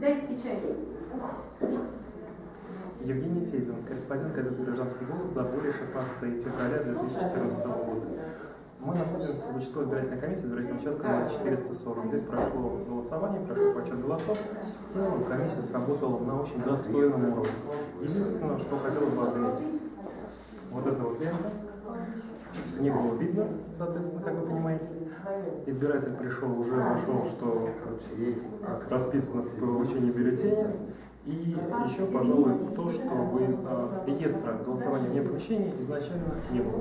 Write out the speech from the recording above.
Дайте чай. Евгений Федин, корреспондент газеты «Гражданский голос» за более 16 февраля 2014 года. Мы находимся в участковой избирательной комиссии избирательного участка номер 440. Здесь прошло голосование, прошел подсчет голосов. В целом комиссия сработала на очень достойном уровне. Единственное, что хотелось бы отметить, вот это вот лента не было видно, соответственно, как вы понимаете. Избиратель пришел, уже нашел, что как расписано в получении бюллетеня. И еще, пожалуй, то, что вы, э, реестра голосования вне помещений изначально не было.